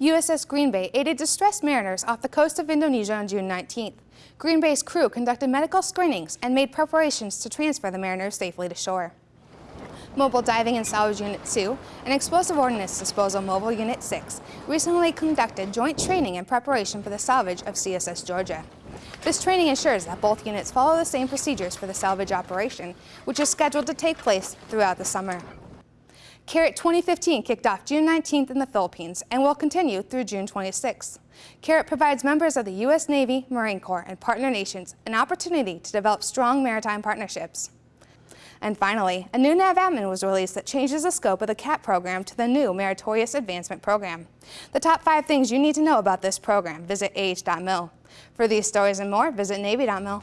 USS Green Bay aided distressed mariners off the coast of Indonesia on June 19th. Green Bay's crew conducted medical screenings and made preparations to transfer the mariners safely to shore. Mobile Diving and Salvage Unit 2 and Explosive Ordnance Disposal Mobile Unit 6 recently conducted joint training in preparation for the salvage of CSS Georgia. This training ensures that both units follow the same procedures for the salvage operation, which is scheduled to take place throughout the summer. CARAT 2015 kicked off June 19th in the Philippines and will continue through June 26th. CARAT provides members of the U.S. Navy, Marine Corps, and partner nations an opportunity to develop strong maritime partnerships. And finally, a new NAVADMIN was released that changes the scope of the CAP program to the new Meritorious Advancement Program. The top five things you need to know about this program, visit ah.mil. For these stories and more, visit Navy.mil.